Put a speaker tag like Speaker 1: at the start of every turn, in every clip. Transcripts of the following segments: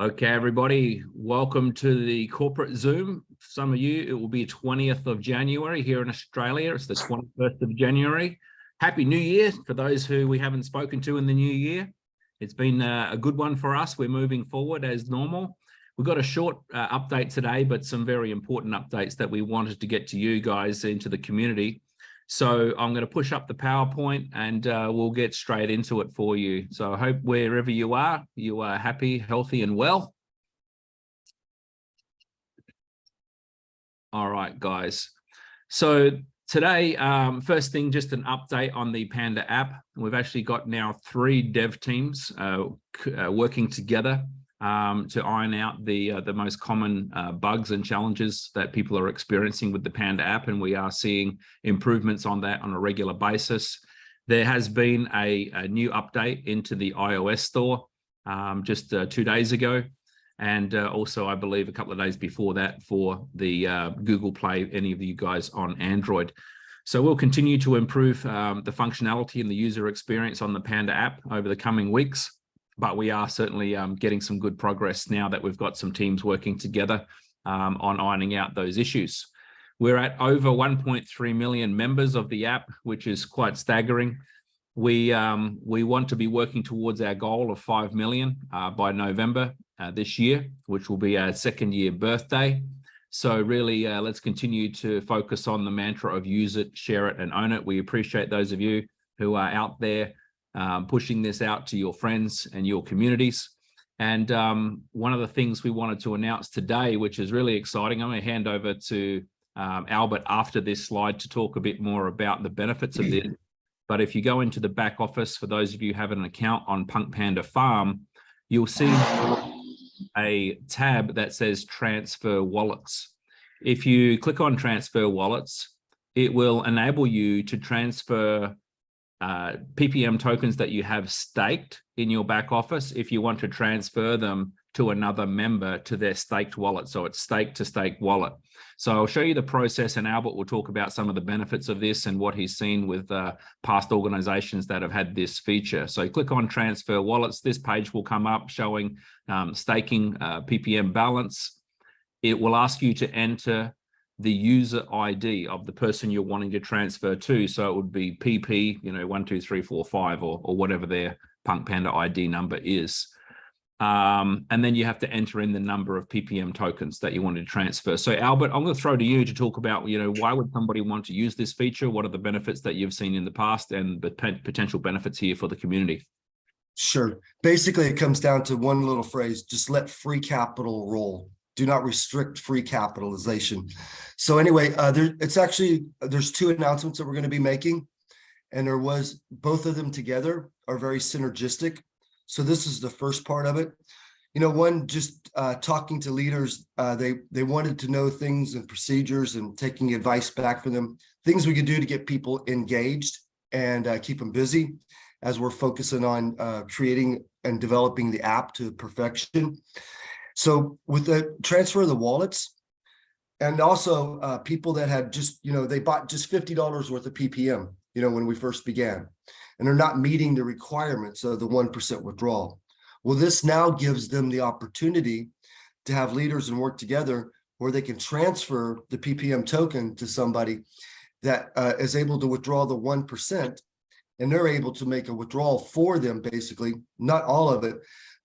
Speaker 1: Okay, everybody, welcome to the corporate Zoom. Some of you, it will be 20th of January here in Australia. It's the 21st of January. Happy New Year for those who we haven't spoken to in the new year. It's been uh, a good one for us. We're moving forward as normal. We've got a short uh, update today, but some very important updates that we wanted to get to you guys into the community. So I'm going to push up the PowerPoint and uh, we'll get straight into it for you. So I hope wherever you are, you are happy, healthy and well. All right, guys. So today, um, first thing, just an update on the Panda app. We've actually got now three dev teams uh, uh, working together um, to iron out the uh, the most common uh, bugs and challenges that people are experiencing with the Panda app, and we are seeing improvements on that on a regular basis. There has been a, a new update into the iOS store um, just uh, two days ago, and uh, also I believe a couple of days before that for the uh, Google Play, any of you guys on Android. So we'll continue to improve um, the functionality and the user experience on the Panda app over the coming weeks but we are certainly um, getting some good progress now that we've got some teams working together um, on ironing out those issues. We're at over 1.3 million members of the app, which is quite staggering. We um, we want to be working towards our goal of 5 million uh, by November uh, this year, which will be our second year birthday. So really, uh, let's continue to focus on the mantra of use it, share it, and own it. We appreciate those of you who are out there um, pushing this out to your friends and your communities. And um, one of the things we wanted to announce today, which is really exciting, I'm going to hand over to um, Albert after this slide to talk a bit more about the benefits of this. But if you go into the back office, for those of you who have an account on Punk Panda Farm, you'll see a tab that says transfer wallets. If you click on transfer wallets, it will enable you to transfer uh, PPM tokens that you have staked in your back office if you want to transfer them to another member to their staked wallet. So it's stake to stake wallet. So I'll show you the process and Albert will talk about some of the benefits of this and what he's seen with uh, past organizations that have had this feature. So click on transfer wallets. This page will come up showing um, staking uh, PPM balance. It will ask you to enter the user ID of the person you're wanting to transfer to. So it would be PP, you know, one, two, three, four, five, or, or whatever their Punk Panda ID number is. Um, and then you have to enter in the number of PPM tokens that you want to transfer. So Albert, I'm going to throw to you to talk about, you know, why would somebody want to use this feature? What are the benefits that you've seen in the past and the potential benefits here for the community?
Speaker 2: Sure. Basically, it comes down to one little phrase, just let free capital roll do not restrict free capitalization. So anyway, uh, there, it's actually, there's two announcements that we're going to be making. And there was, both of them together are very synergistic. So this is the first part of it. You know, one, just uh, talking to leaders, uh, they, they wanted to know things and procedures and taking advice back from them, things we could do to get people engaged and uh, keep them busy as we're focusing on uh, creating and developing the app to perfection. So with the transfer of the wallets, and also uh, people that had just, you know, they bought just $50 worth of PPM, you know, when we first began, and they're not meeting the requirements of the 1% withdrawal. Well, this now gives them the opportunity to have leaders and work together where they can transfer the PPM token to somebody that uh, is able to withdraw the 1% and they're able to make a withdrawal for them, basically, not all of it,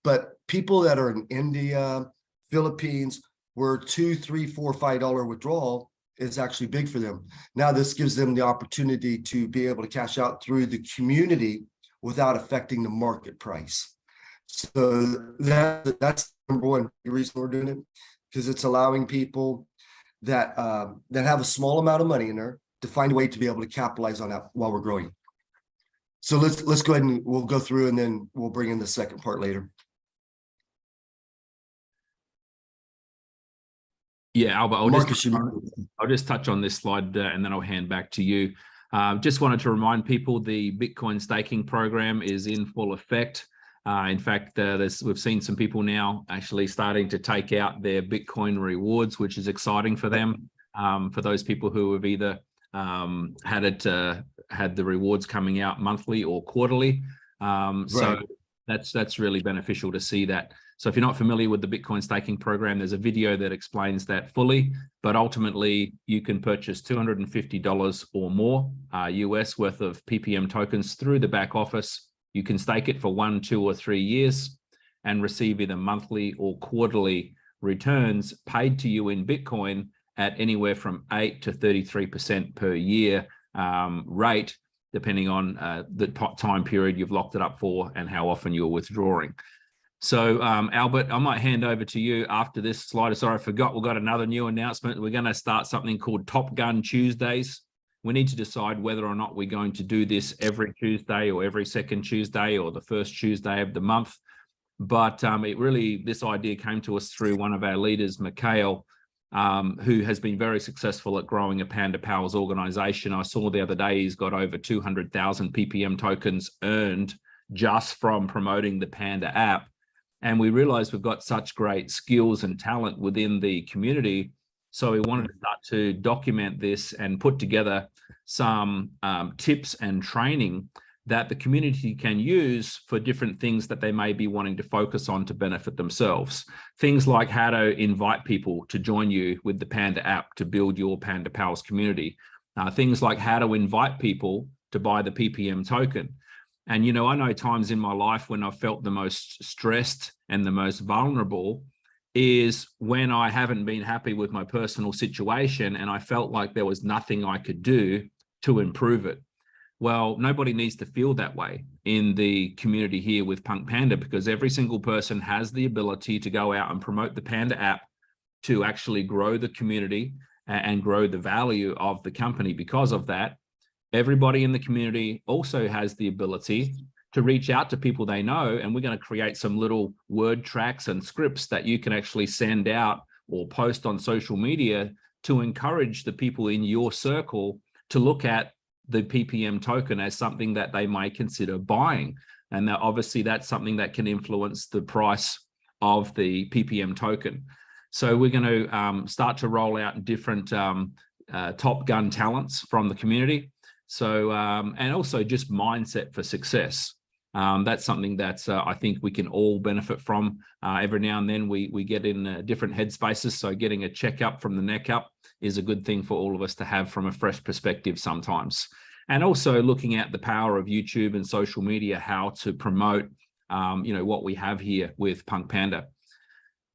Speaker 2: but people that are in India, Philippines, where two, three, four, five dollar withdrawal is actually big for them. Now this gives them the opportunity to be able to cash out through the community without affecting the market price. So that that's number one reason we're doing it because it's allowing people that uh, that have a small amount of money in there to find a way to be able to capitalize on that while we're growing. So let's let's go ahead and we'll go through and then we'll bring in the second part later.
Speaker 1: Yeah, Albert, I'll just, I'll just touch on this slide uh, and then I'll hand back to you. Uh, just wanted to remind people the Bitcoin staking program is in full effect. Uh, in fact, uh, we've seen some people now actually starting to take out their Bitcoin rewards, which is exciting for them. Um, for those people who have either um, had it uh, had the rewards coming out monthly or quarterly. Um, right. So that's that's really beneficial to see that. So if you're not familiar with the Bitcoin staking program, there's a video that explains that fully, but ultimately you can purchase $250 or more uh, US worth of PPM tokens through the back office. You can stake it for one, two, or three years and receive either monthly or quarterly returns paid to you in Bitcoin at anywhere from 8 to 33% per year um, rate, depending on uh, the time period you've locked it up for and how often you're withdrawing. So um, Albert, I might hand over to you after this slide. Sorry, I forgot we've got another new announcement. We're going to start something called Top Gun Tuesdays. We need to decide whether or not we're going to do this every Tuesday or every second Tuesday or the first Tuesday of the month. But um, it really, this idea came to us through one of our leaders, Mikhail, um, who has been very successful at growing a Panda Powers organization. I saw the other day he's got over 200,000 PPM tokens earned just from promoting the Panda app. And we realized we've got such great skills and talent within the community. So we wanted to start to document this and put together some um, tips and training that the community can use for different things that they may be wanting to focus on to benefit themselves. Things like how to invite people to join you with the Panda app to build your Panda Pals community. Uh, things like how to invite people to buy the PPM token. And, you know, I know times in my life when I've felt the most stressed and the most vulnerable is when I haven't been happy with my personal situation and I felt like there was nothing I could do to improve it. Well, nobody needs to feel that way in the community here with Punk Panda because every single person has the ability to go out and promote the Panda app to actually grow the community and grow the value of the company because of that everybody in the community also has the ability to reach out to people they know and we're going to create some little word tracks and scripts that you can actually send out or post on social media to encourage the people in your circle to look at the PPM token as something that they may consider buying. And that obviously that's something that can influence the price of the PPM token. So we're going to um, start to roll out different um, uh, top gun talents from the community. So, um, and also just mindset for success. Um, that's something that uh, I think we can all benefit from. Uh, every now and then we, we get in uh, different headspaces. So getting a checkup from the neck up is a good thing for all of us to have from a fresh perspective sometimes. And also looking at the power of YouTube and social media, how to promote, um, you know, what we have here with Punk Panda.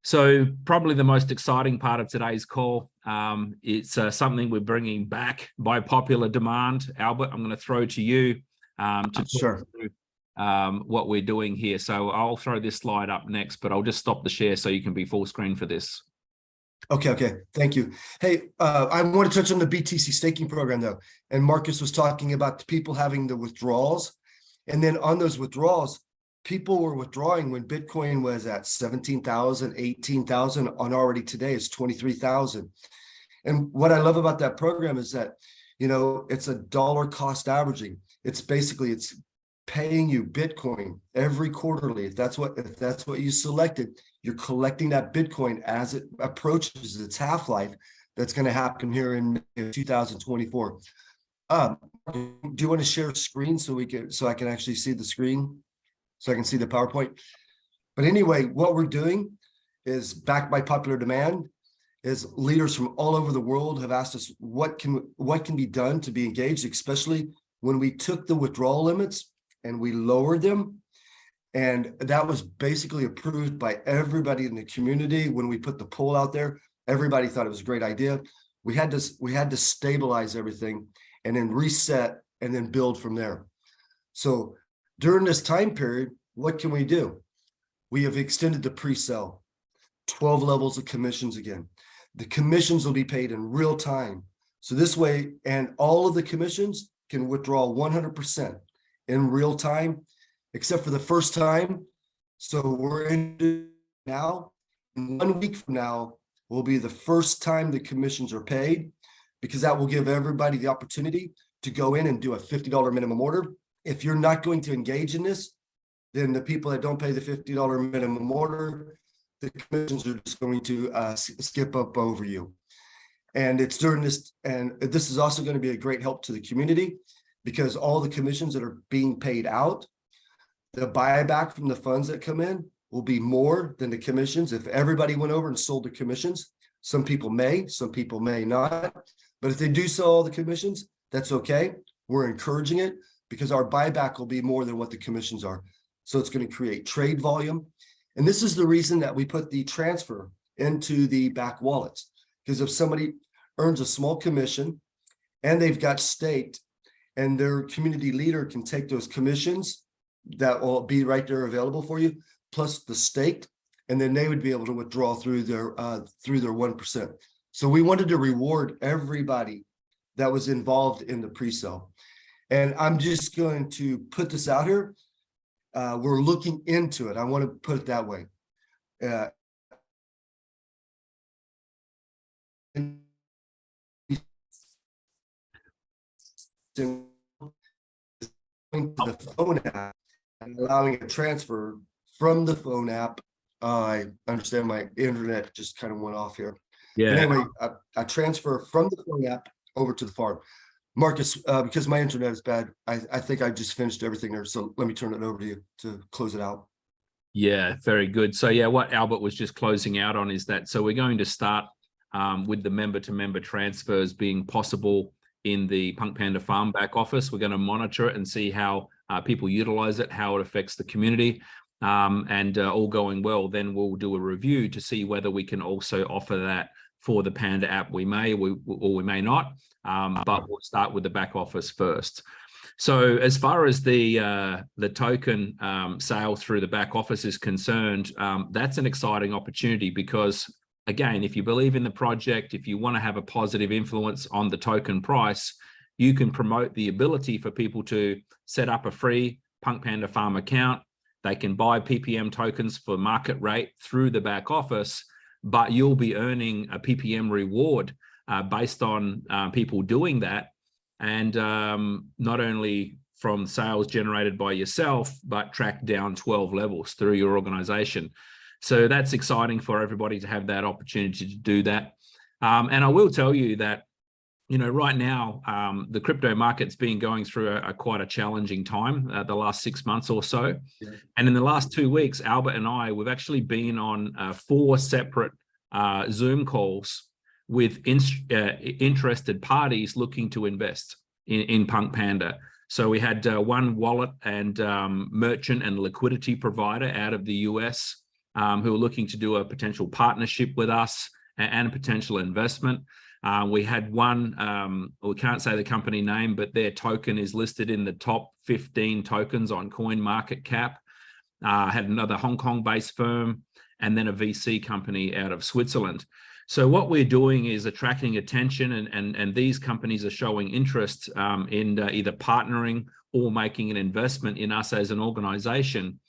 Speaker 1: So probably the most exciting part of today's call, um, it's uh, something we're bringing back by popular demand. Albert, I'm going to throw to you um, to
Speaker 2: sure.
Speaker 1: Through, um, what we're doing here. So I'll throw this slide up next, but I'll just stop the share so you can be full screen for this.
Speaker 2: Okay, okay, thank you. Hey, uh, I want to touch on the BTC staking program though. And Marcus was talking about people having the withdrawals. And then on those withdrawals, people were withdrawing when Bitcoin was at 17,000, 18,000 on already today is 23,000. And what I love about that program is that, you know, it's a dollar cost averaging. It's basically, it's paying you Bitcoin every quarterly. If that's what, if that's what you selected, you're collecting that Bitcoin as it approaches its half-life. That's going to happen here in 2024. Um, do you want to share a screen so we can, so I can actually see the screen? So I can see the PowerPoint. But anyway, what we're doing is backed by popular demand is leaders from all over the world have asked us what can what can be done to be engaged, especially when we took the withdrawal limits and we lowered them. And that was basically approved by everybody in the community. When we put the poll out there, everybody thought it was a great idea. We had to we had to stabilize everything and then reset and then build from there. So during this time period, what can we do? We have extended the pre-sale, 12 levels of commissions again. The commissions will be paid in real time. So this way, and all of the commissions can withdraw 100% in real time, except for the first time. So we're in now, one week from now will be the first time the commissions are paid because that will give everybody the opportunity to go in and do a $50 minimum order if you're not going to engage in this, then the people that don't pay the $50 minimum order, the commissions are just going to uh, skip up over you. And it's during this, and this is also going to be a great help to the community because all the commissions that are being paid out, the buyback from the funds that come in will be more than the commissions. If everybody went over and sold the commissions, some people may, some people may not. But if they do sell all the commissions, that's okay. We're encouraging it because our buyback will be more than what the commissions are. So it's going to create trade volume. And this is the reason that we put the transfer into the back wallets. Because if somebody earns a small commission and they've got staked and their community leader can take those commissions that will be right there available for you, plus the staked, and then they would be able to withdraw through their uh, through their one percent. So we wanted to reward everybody that was involved in the pre-sale. And I'm just going to put this out here. Uh, we're looking into it. I want to put it that way. Uh, to the phone app and allowing a transfer from the phone app. Uh, I understand my internet just kind of went off here. But
Speaker 1: Yeah,
Speaker 2: Anyway, I, I transfer from the phone app over to the farm. Marcus, uh, because my internet is bad, I, I think I just finished everything there. So let me turn it over to you to close it out.
Speaker 1: yeah, very good. So yeah, what Albert was just closing out on is that, so we're going to start um, with the member to member transfers being possible in the Punk Panda Farm back office. We're going to monitor it and see how uh, people utilize it, how it affects the community. Um, and uh, all going well, then we'll do a review to see whether we can also offer that for the Panda app. We may, we, or we may not, um, but we'll start with the back office first. So as far as the uh, the token um, sale through the back office is concerned, um, that's an exciting opportunity because again, if you believe in the project, if you want to have a positive influence on the token price, you can promote the ability for people to set up a free Punk Panda Farm account. They can buy PPM tokens for market rate through the back office, but you'll be earning a PPM reward uh, based on uh, people doing that. And um, not only from sales generated by yourself, but track down 12 levels through your organization. So that's exciting for everybody to have that opportunity to do that. Um, and I will tell you that, you know, right now, um, the crypto market's been going through a, a quite a challenging time uh, the last six months or so.
Speaker 2: Yeah.
Speaker 1: And in the last two weeks, Albert and I, we've actually been on uh, four separate uh, Zoom calls with in, uh, interested parties looking to invest in, in Punk Panda. So we had uh, one wallet and um, merchant and liquidity provider out of the US um, who are looking to do a potential partnership with us and, and a potential investment. Uh, we had one, um, we can't say the company name, but their token is listed in the top 15 tokens on Coin Market Cap. Uh, had another Hong Kong based firm and then a VC company out of Switzerland. So what we're doing is attracting attention and, and, and these companies are showing interest um, in uh, either partnering or making an investment in us as an organization.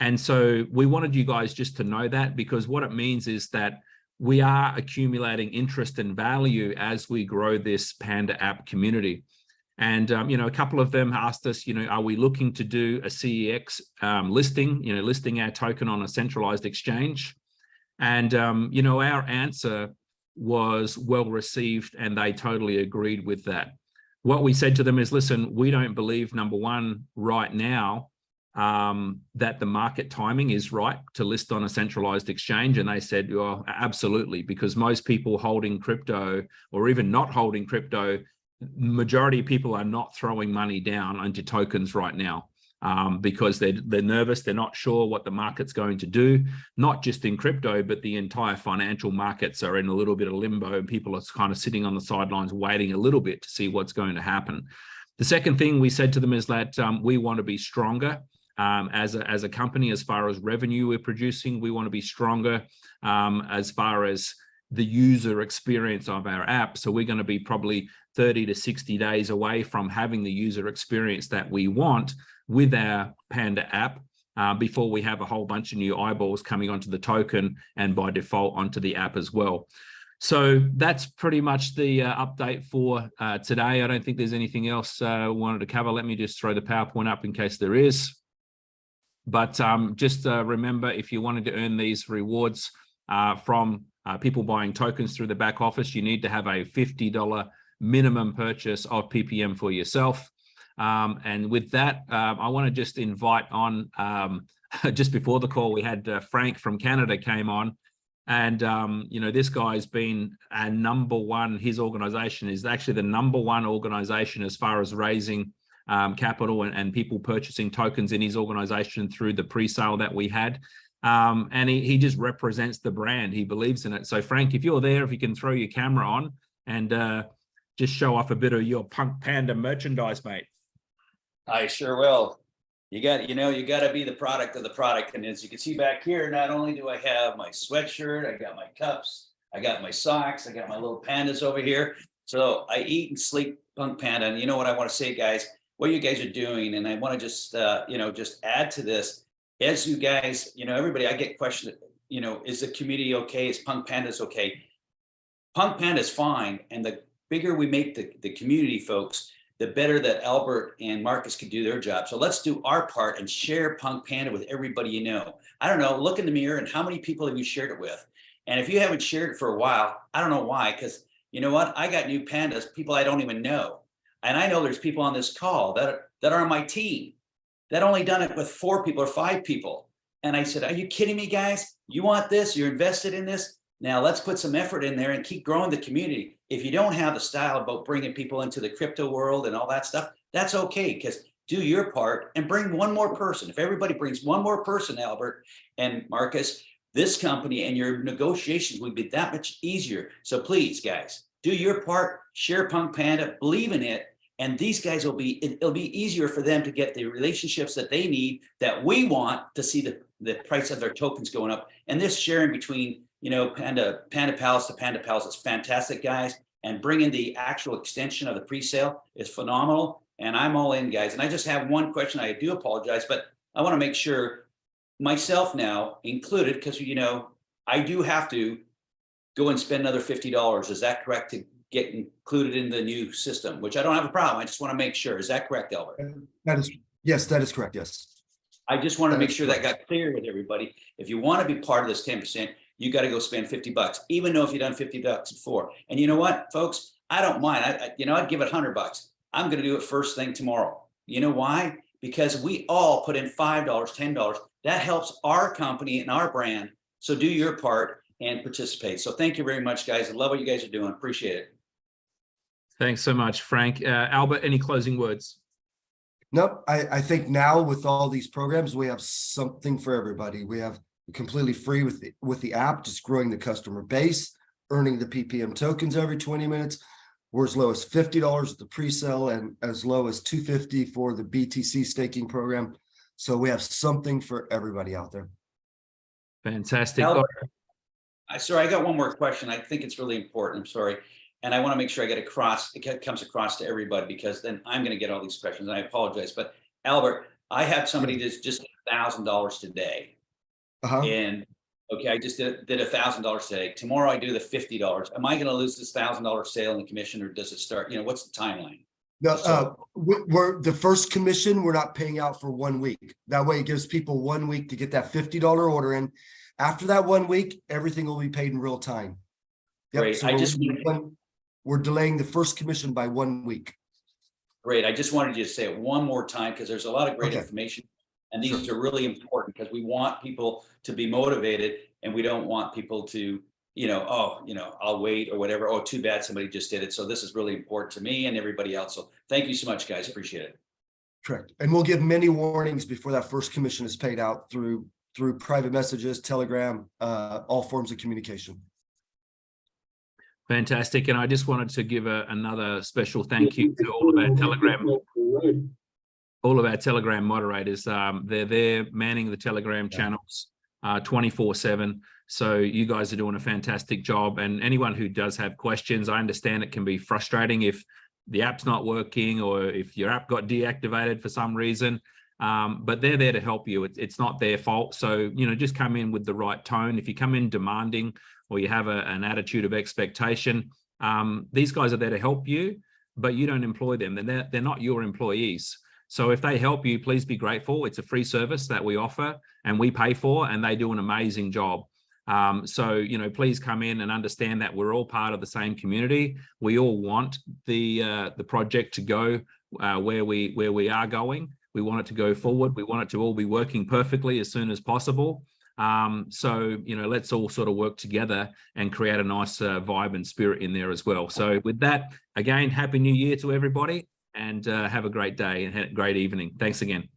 Speaker 1: And so we wanted you guys just to know that because what it means is that we are accumulating interest and value as we grow this Panda app community. And, um, you know, a couple of them asked us, you know, are we looking to do a CEX um, listing, you know, listing our token on a centralized exchange? And, um, you know, our answer was well received and they totally agreed with that. What we said to them is, listen, we don't believe, number one, right now, um, that the market timing is right to list on a centralized exchange. And they said, well, absolutely, because most people holding crypto or even not holding crypto, majority of people are not throwing money down into tokens right now um, because they're, they're nervous. They're not sure what the market's going to do, not just in crypto, but the entire financial markets are in a little bit of limbo and people are kind of sitting on the sidelines waiting a little bit to see what's going to happen. The second thing we said to them is that um, we want to be stronger um, as, a, as a company, as far as revenue we're producing, we want to be stronger um, as far as the user experience of our app. So we're going to be probably 30 to 60 days away from having the user experience that we want with our Panda app uh, before we have a whole bunch of new eyeballs coming onto the token and by default onto the app as well. So that's pretty much the uh, update for uh, today. I don't think there's anything else uh, wanted to cover. Let me just throw the PowerPoint up in case there is. But um, just uh, remember, if you wanted to earn these rewards uh, from uh, people buying tokens through the back office, you need to have a $50 minimum purchase of PPM for yourself. Um, and with that, um, I want to just invite on, um, just before the call, we had uh, Frank from Canada came on. And, um, you know, this guy's been a number one, his organization is actually the number one organization as far as raising um, capital and, and people purchasing tokens in his organization through the pre-sale that we had. Um, and he, he just represents the brand. He believes in it. So Frank, if you're there, if you can throw your camera on and uh, just show off a bit of your Punk Panda merchandise, mate.
Speaker 3: I sure will. You got, you know, you got to be the product of the product. And as you can see back here, not only do I have my sweatshirt, I got my cups, I got my socks, I got my little pandas over here. So I eat and sleep Punk Panda. And you know what I want to say, guys, what you guys are doing. And I want to just, uh, you know, just add to this as you guys, you know, everybody, I get questioned, you know, is the community okay? Is Punk Pandas okay? Punk Panda's fine. And the bigger we make the, the community folks, the better that Albert and Marcus can do their job. So let's do our part and share Punk Panda with everybody you know. I don't know, look in the mirror and how many people have you shared it with? And if you haven't shared it for a while, I don't know why, because you know what? I got new pandas, people I don't even know. And I know there's people on this call that are, that are on my team that only done it with four people or five people. And I said, are you kidding me, guys? You want this? You're invested in this? Now let's put some effort in there and keep growing the community. If you don't have the style about bringing people into the crypto world and all that stuff, that's okay because do your part and bring one more person. If everybody brings one more person, Albert and Marcus, this company and your negotiations would be that much easier. So please, guys, do your part, share Punk Panda, believe in it, and these guys will be, it'll be easier for them to get the relationships that they need that we want to see the, the price of their tokens going up. And this sharing between, you know, Panda, Panda Pals to Panda Pals is fantastic, guys. And bringing the actual extension of the pre-sale is phenomenal. And I'm all in, guys. And I just have one question. I do apologize, but I want to make sure myself now included, because, you know, I do have to go and spend another $50. Is that correct to get included in the new system, which I don't have a problem. I just want to make sure. Is that correct, Albert?
Speaker 2: Uh, that is, yes, that is correct, yes.
Speaker 3: I just want to
Speaker 2: That
Speaker 3: make sure that got clear with everybody. If you want to be part of this ten percent, you got to go spend fifty bucks, even though if you've done fifty bucks before. And you know what, folks, I don't mind. I, I you know, I'd give it hundred bucks. I'm going to do it first thing tomorrow. You know why? Because we all put in five dollars, ten dollars. That helps our company and our brand. So do your part and participate. So thank you very much, guys. I love what you guys are doing. Appreciate it.
Speaker 1: Thanks so much, Frank. Uh, Albert, any closing words?
Speaker 2: Nope, I, I think now with all these programs, we have something for everybody. We have completely free with the, with the app, just growing the customer base, earning the PPM tokens every 20 minutes. We're as low as $50 at the pre-sale and as low as 250 for the BTC staking program. So we have something for everybody out there.
Speaker 1: Fantastic.
Speaker 3: Albert, I sorry, I got one more question. I think it's really important. I'm sorry. And I want to make sure I get across, it comes across to everybody because then I'm going to get all these questions and I apologize. But Albert, I had somebody that's just a thousand dollars today.
Speaker 2: Uh-huh.
Speaker 3: And okay, I just did, a thousand dollars today. Tomorrow I do the fifty dollars. Am I going to lose this thousand dollar sale in the commission or does it start? You know, what's the timeline?
Speaker 2: No, uh, we're, the first commission, we're not paying out for one week. That way it gives people one week to get that fifty dollar order in. After that one week, everything will be paid in real time. Yep,
Speaker 3: Great.
Speaker 2: so
Speaker 3: I just
Speaker 2: We're delaying the first commission by one week.
Speaker 3: Great. I just wanted you to say it one more time because there's a lot of great
Speaker 2: Okay.
Speaker 3: information. And these are really important because we want people to be motivated and we don't want people to, you know, oh, you know, I'll wait or whatever. Oh, too bad somebody just did it. So this is really important to me and everybody else. So thank you so much, guys. Appreciate it.
Speaker 2: Correct. And we'll give many warnings before that first commission is paid out through, through private messages, telegram, uh, all forms of communication.
Speaker 1: Fantastic. And I just wanted to give a, another special thank you to all of our Telegram, all of our Telegram moderators. Um, they're there manning the Telegram channels uh, 24 seven. So you guys are doing a fantastic job. And anyone who does have questions, I understand it can be frustrating if the app's not working or if your app got deactivated for some reason. Um, but they're there to help you. It, it's not their fault. So, you know, just come in with the right tone. If you come in demanding or you have a, an attitude of expectation, um, these guys are there to help you, but you don't employ them. They're, they're not your employees. So if they help you, please be grateful. It's a free service that we offer and we pay for, and they do an amazing job. Um, so, you know, please come in and understand that we're all part of the same community. We all want the uh, the project to go uh, where we where we are going. We want it to go forward. We want it to all be working perfectly as soon as possible. Um, so, you know, let's all sort of work together and create a nice uh, vibe and spirit in there as well. So with that, again, happy new year to everybody and uh, have a great day and a great evening. Thanks again.